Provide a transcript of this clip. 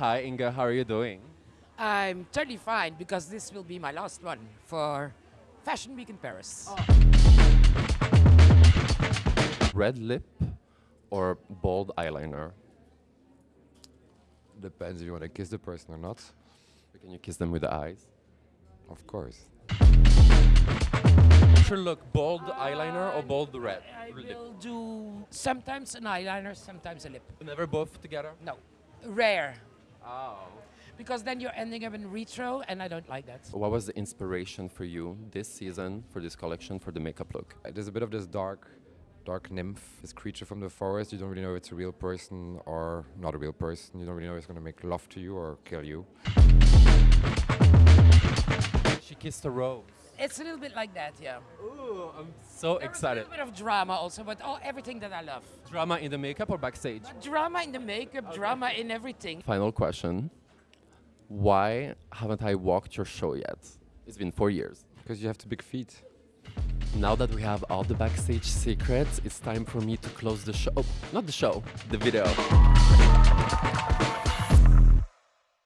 Hi, Inga. How are you doing? I'm totally fine because this will be my last one for Fashion Week in Paris. Red lip or bold eyeliner? Depends if you want to kiss the person or not. Can you kiss them with the eyes? Of course. Sure look, bold eyeliner or bold red? I lip? will do sometimes an eyeliner, sometimes a lip. Never both together? No, rare. Oh. Because then you're ending up in retro, and I don't like that. What was the inspiration for you this season for this collection for the makeup look? Uh, There's a bit of this dark, dark nymph, this creature from the forest. You don't really know if it's a real person or not a real person. You don't really know if it's going to make love to you or kill you. She kissed a rose. It's a little bit like that, yeah. Ooh, I'm so There excited. A little bit of drama also, but oh, everything that I love. Drama in the makeup or backstage? Drama in the makeup, drama in everything. Final question. Why haven't I walked your show yet? It's been four years. Because you have the big feet. Now that we have all the backstage secrets, it's time for me to close the show. Oh, Not the show, the video.